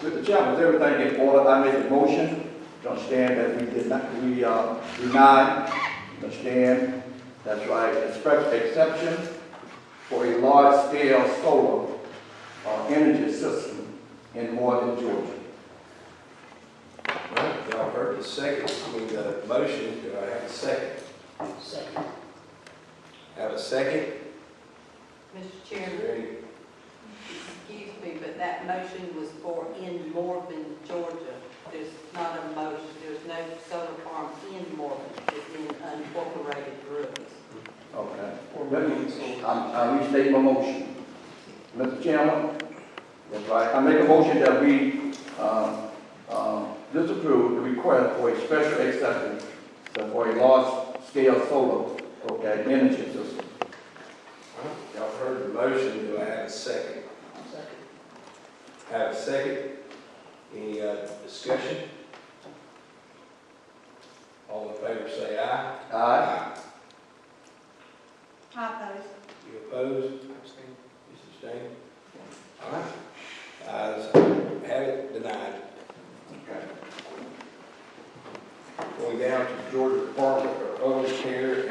Mr. Chairman, is everything in order? I make a motion to understand that we did not, we, uh, denied, understand, that's right, express exception for a large-scale solar, uh, energy system in northern Georgia. Right, y'all heard the second, I mean, the motion, do I have a second? Second. Have a second? Mr. Is Chairman, there any- excuse me, but that motion was for in Morven, Georgia. There's not a motion, there's no solar farm in Morven, it's in unincorporated ruins. Okay. Let me, I'm, I restate my motion. Mr. Chairman, that's right, I make a motion that we, uh, uh, disapprove the request for a special exception for a large-scale solar, okay, energy system. Y'all heard the motion, do I have a second? Second. Have a second? Any, uh, discussion? All in favor say aye. Aye. I oppose. You opposed? Abstain. You abstain? All right. Ayes have it, denied. Okay. Going down to Georgia Department of Elder Care